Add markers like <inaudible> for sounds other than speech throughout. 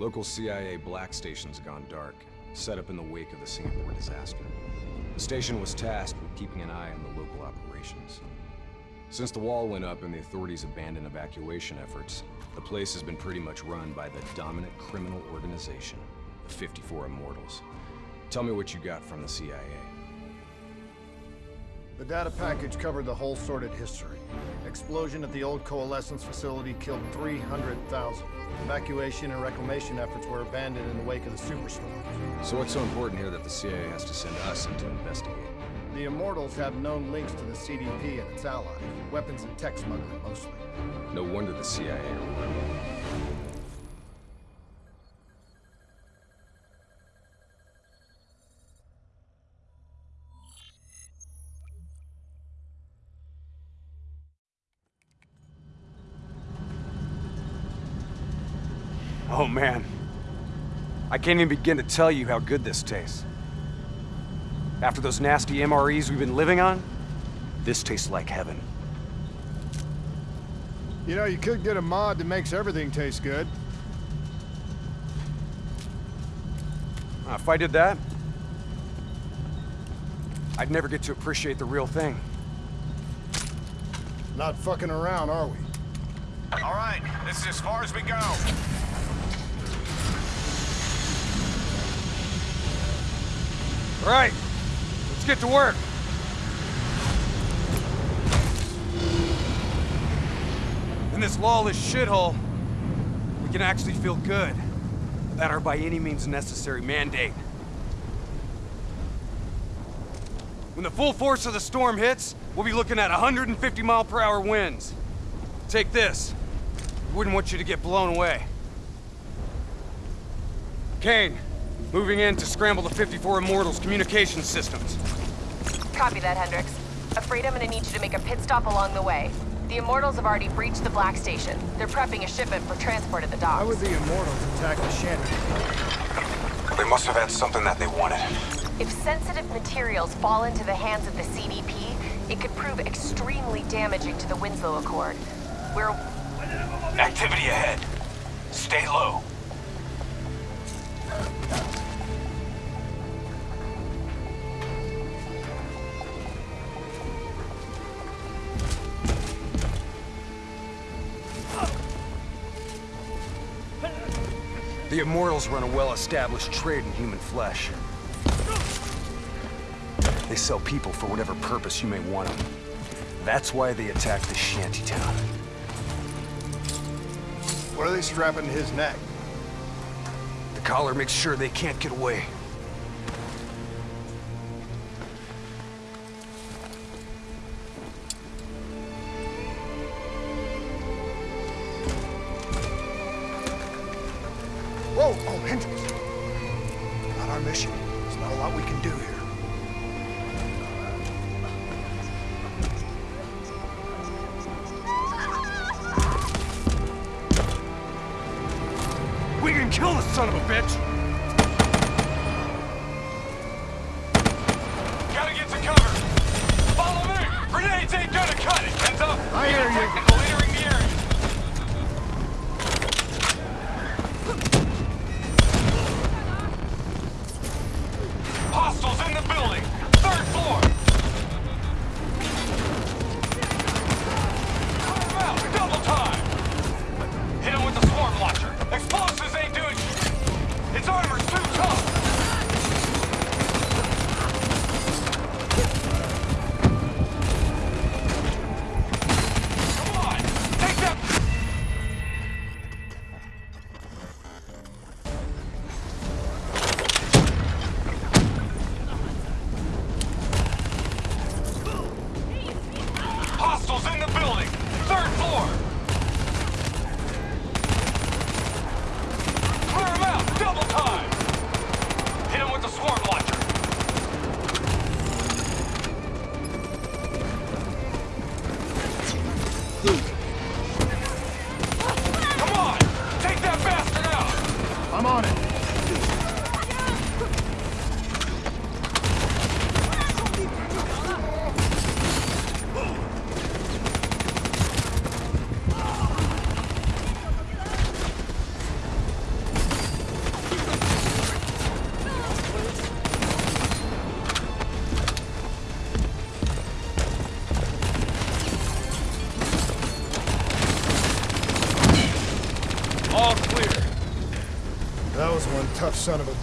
Local CIA black station's gone dark, set up in the wake of the Singapore disaster. The station was tasked with keeping an eye on the local operations. Since the wall went up and the authorities abandoned evacuation efforts, the place has been pretty much run by the dominant criminal organization, the 54 Immortals. Tell me what you got from the CIA. The data package covered the whole sordid history. Explosion at the old Coalescence facility killed 300,000. Evacuation and reclamation efforts were abandoned in the wake of the superstorm. So what's so important here that the CIA has to send us in to investigate? The Immortals have known links to the CDP and its allies. Weapons and tech smuggling, mostly. No wonder the CIA are Oh can't even begin to tell you how good this tastes. After those nasty MREs we've been living on, this tastes like heaven. You know, you could get a mod that makes everything taste good. Uh, if I did that, I'd never get to appreciate the real thing. Not fucking around, are we? All right, this is as far as we go. All right, let's get to work. In this lawless shithole, we can actually feel good about our by any means necessary mandate. When the full force of the storm hits, we'll be looking at 150 mile per hour winds. Take this. We Wouldn't want you to get blown away. Kane, moving in to scramble the 54 Immortals communication systems. Copy that, Hendricks. Afraid I'm gonna need you to make a pit stop along the way. The Immortals have already breached the Black Station. They're prepping a shipment for transport at the docks. Why would the Immortals attack the shanty? They must have had something that they wanted. If sensitive materials fall into the hands of the CDP, it could prove extremely damaging to the Winslow Accord. We're... Activity ahead. Stay low. The Immortals run a well-established trade in human flesh. They sell people for whatever purpose you may want them. That's why they attacked the shantytown. What are they strapping to his neck? The collar makes sure they can't get away. Come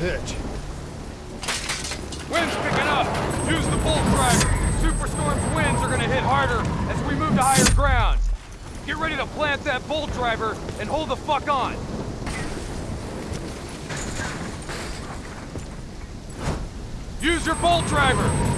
bitch. Wind's picking up. Use the bolt driver. Superstorm's winds are gonna hit harder as we move to higher ground. Get ready to plant that bolt driver and hold the fuck on. Use your bolt driver.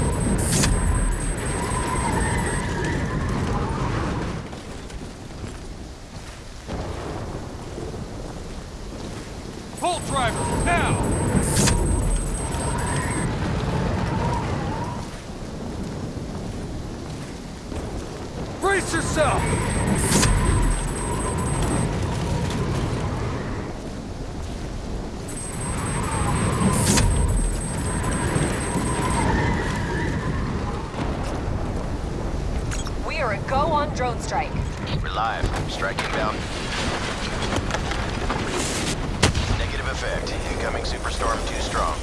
Effect. Incoming superstorm too strong.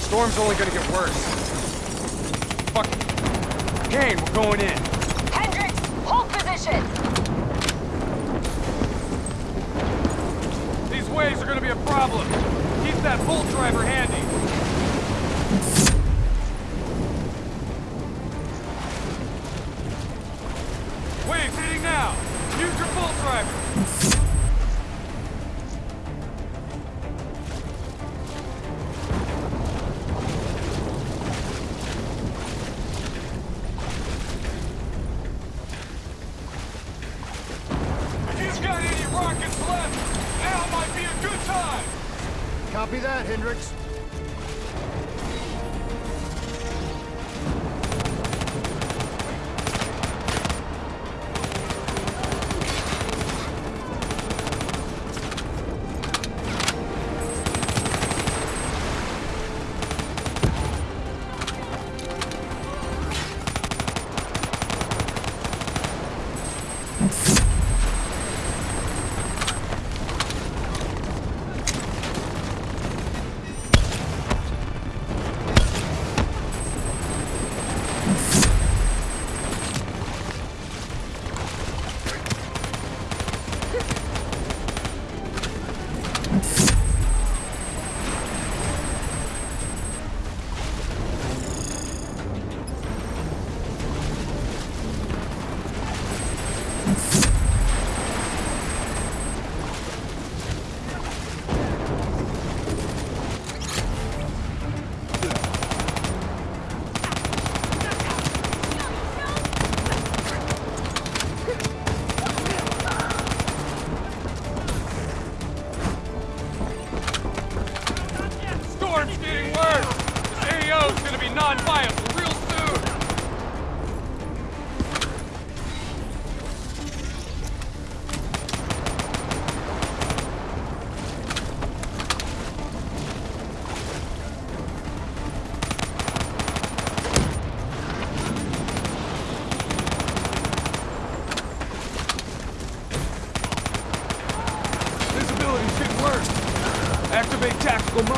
Storm's only gonna get worse. Fuck. Kane, we're going in. Hendricks, hold position! These waves are gonna be a problem. Keep that bolt driver handy. Copy that, Hendricks.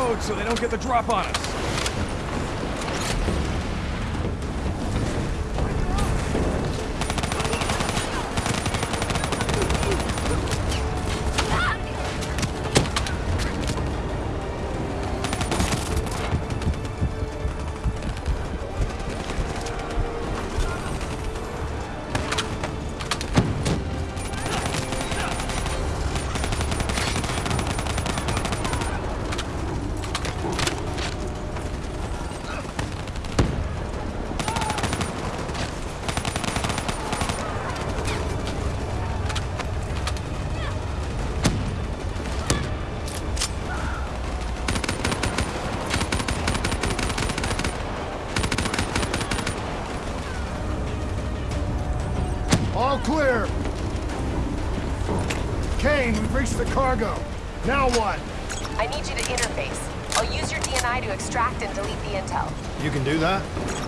Mode so they don't get the drop on us. Cargo. Now what? I need you to interface. I'll use your DNI to extract and delete the intel. You can do that?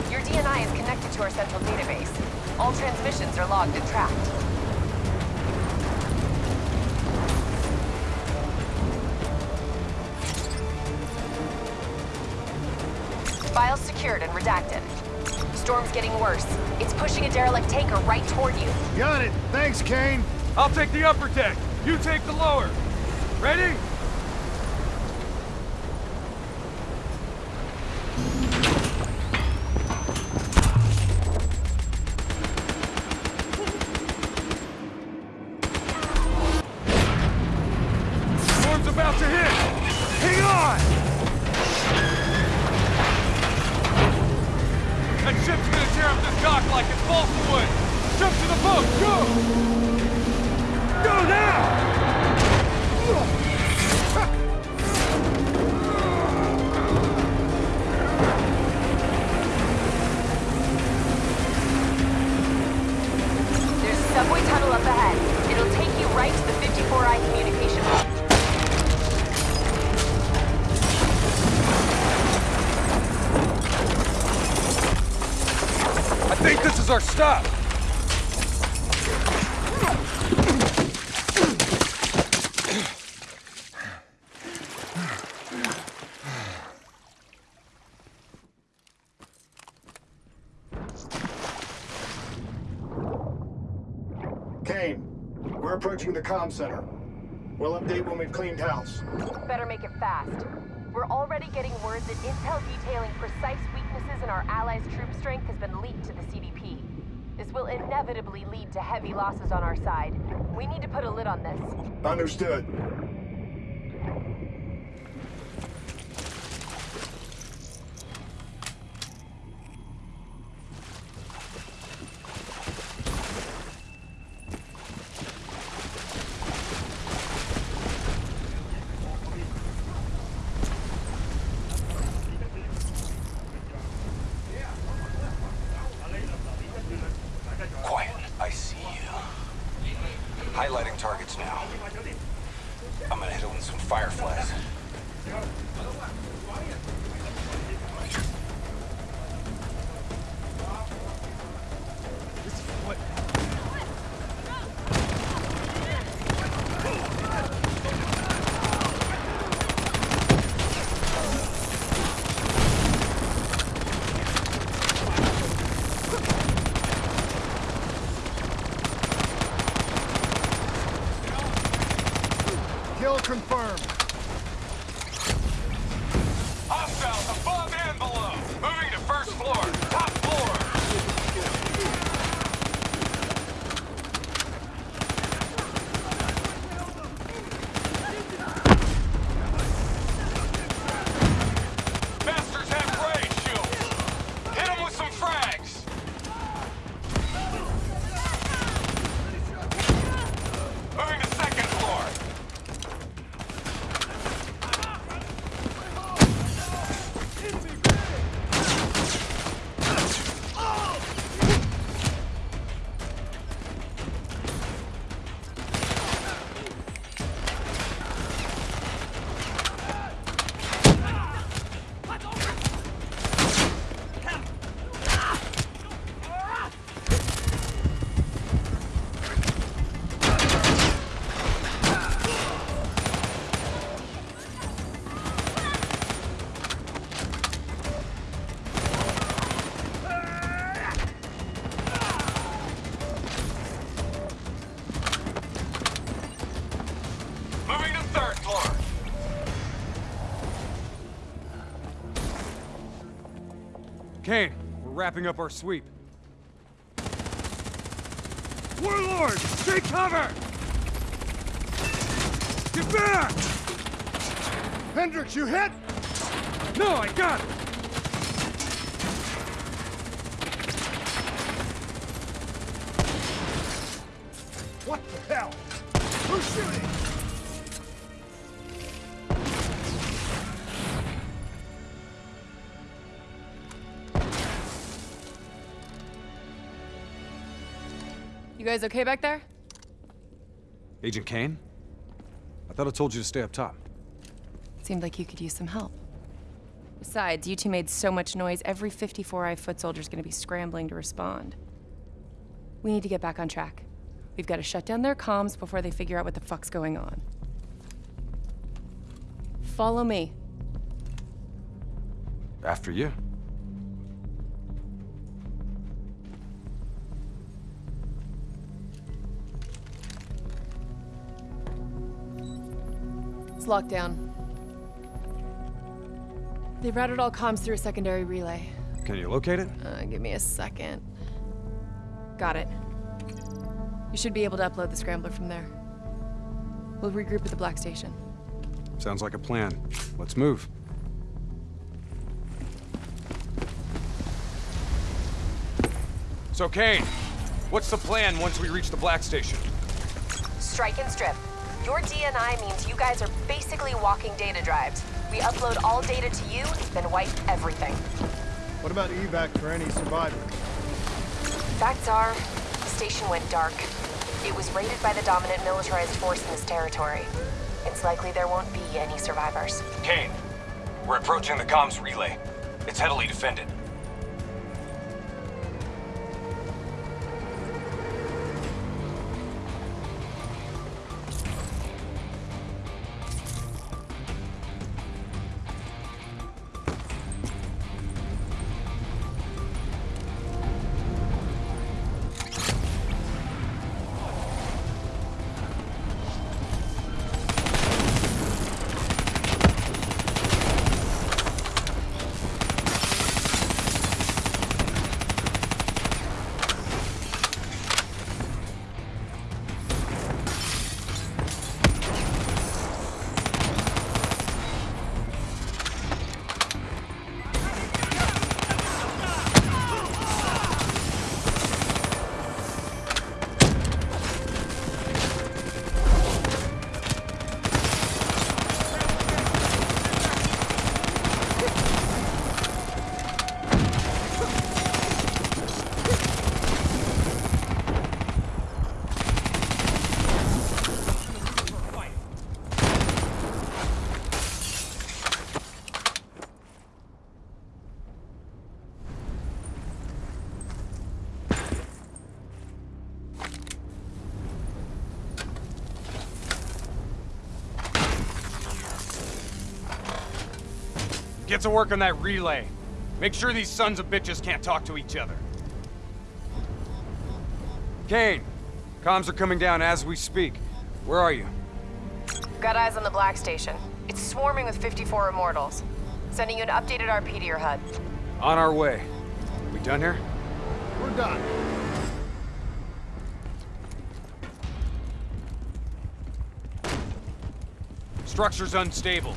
Your DNI is connected to our central database. All transmissions are logged and tracked. Files secured and redacted. Storm's getting worse. It's pushing a derelict tanker right toward you. Got it. Thanks, Kane. I'll take the upper deck. You take the lower. Ready? Think this is our stop. Kane, we're approaching the comm center. We'll update when we've cleaned house. Better make it fast. We're already getting word that intel detailing precise weaknesses in our allies' troop strength has been leaked to the CDP. This will inevitably lead to heavy losses on our side. We need to put a lid on this. Understood. Wrapping up our sweep. Warlord, take cover! Get back! Hendricks, you hit? No, I got it! What the hell? Who's shooting? Guys okay back there? Agent Kane? I thought I told you to stay up top. Seemed like you could use some help. Besides, you two made so much noise, every 54i foot soldier's gonna be scrambling to respond. We need to get back on track. We've got to shut down their comms before they figure out what the fuck's going on. Follow me. After you. It's locked down. They routed all comms through a secondary relay. Can you locate it? Uh, give me a second. Got it. You should be able to upload the scrambler from there. We'll regroup at the Black Station. Sounds like a plan. Let's move. So, Kane, What's the plan once we reach the Black Station? Strike and strip. Your DNI means you guys are basically walking data drives. We upload all data to you, then wipe everything. What about evac for any survivors? Facts are, the station went dark. It was raided by the dominant militarized force in this territory. It's likely there won't be any survivors. Kane, we're approaching the comms relay. It's heavily defended. Get to work on that relay. Make sure these sons of bitches can't talk to each other. Kane, comms are coming down as we speak. Where are you? Got eyes on the Black Station. It's swarming with 54 Immortals. Sending you an updated RP to your HUD. On our way. We done here? We're done. Structure's unstable.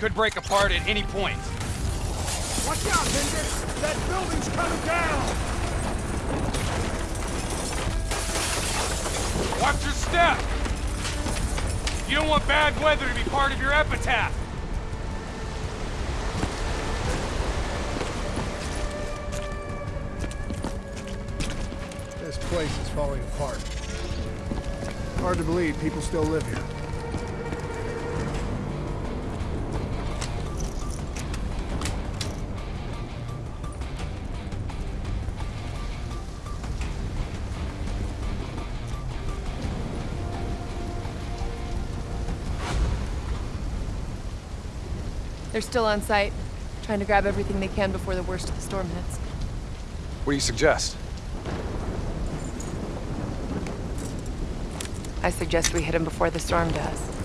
Could break apart at any point. Watch out, Hendricks! That building's coming down! Watch your step! You don't want bad weather to be part of your epitaph! This place is falling apart. Hard to believe people still live here. They're still on site, trying to grab everything they can before the worst of the storm hits. What do you suggest? I suggest we hit them before the storm does.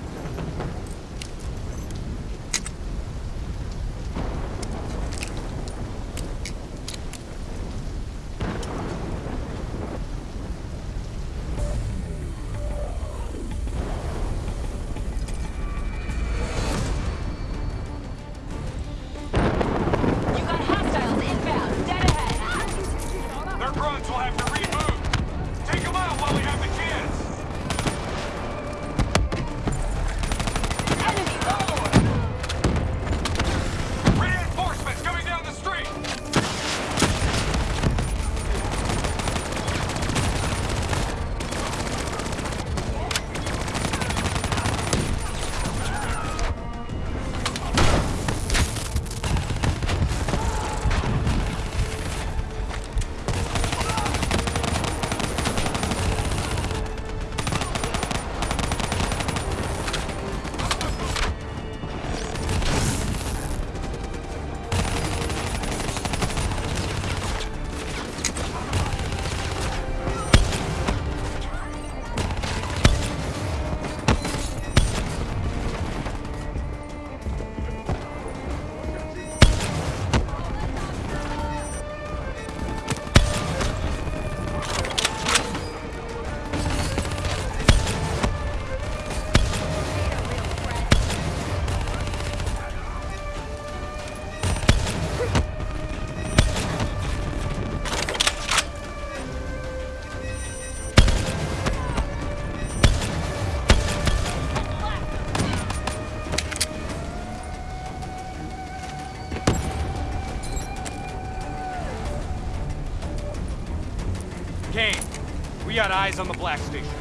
Eyes on the Black Station.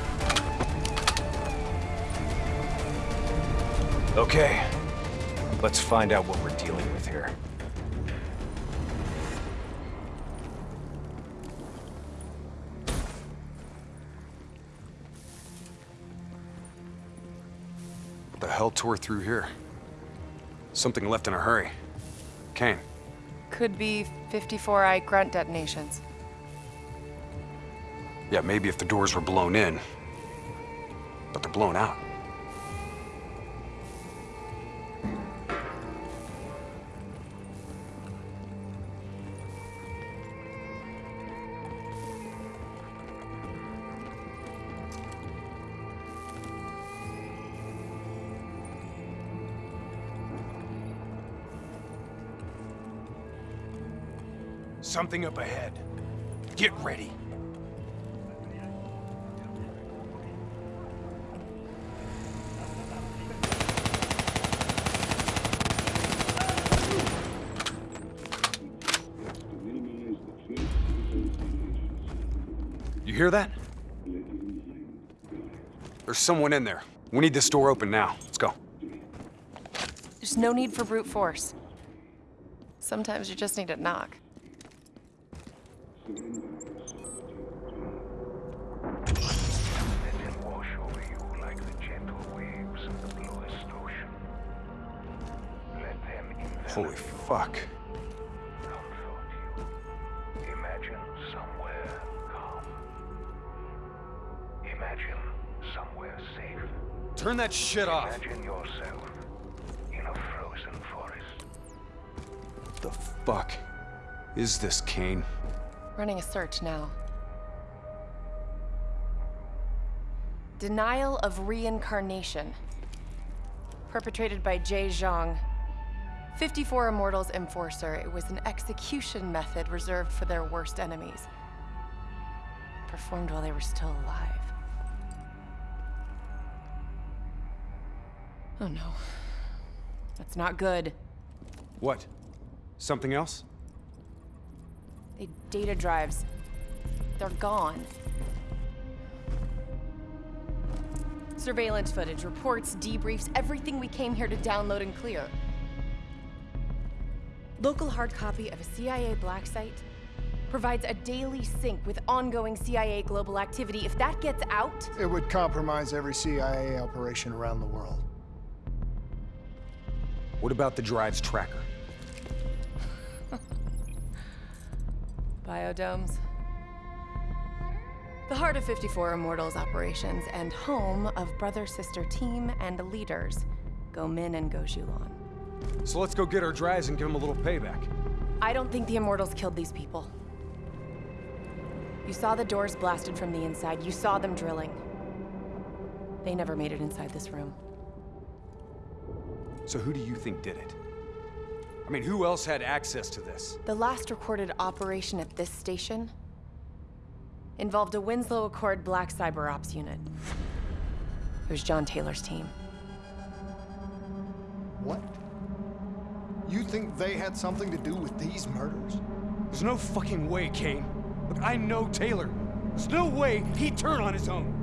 Okay. Let's find out what we're dealing with here. What the hell tore through here? Something left in a hurry. Kane, Could be 54i grunt detonations. Yeah, maybe if the doors were blown in. But they're blown out. Something up ahead. Get ready. You hear that? There's someone in there. We need this door open now. Let's go. There's no need for brute force. Sometimes you just need to knock. Holy them Turn that shit off. Imagine yourself in a frozen forest. What the fuck is this, Kane? Running a search now. Denial of reincarnation. Perpetrated by Jay Zhang. 54 Immortals Enforcer. It was an execution method reserved for their worst enemies. Performed while they were still alive. Oh no. That's not good. What? Something else? The data drives. They're gone. Surveillance footage, reports, debriefs, everything we came here to download and clear. Local hard copy of a CIA black site provides a daily sync with ongoing CIA global activity. If that gets out, It would compromise every CIA operation around the world. What about the drive's tracker? <laughs> biodomes. The heart of 54 Immortals operations and home of brother sister team and leaders, Goh Min and Goh Xiulan. So let's go get our drives and give them a little payback. I don't think the Immortals killed these people. You saw the doors blasted from the inside. You saw them drilling. They never made it inside this room. So who do you think did it? I mean, who else had access to this? The last recorded operation at this station involved a Winslow Accord Black Cyber Ops unit. It was John Taylor's team. What? You think they had something to do with these murders? There's no fucking way, Kane. Look, I know Taylor. There's no way he'd turn on his own.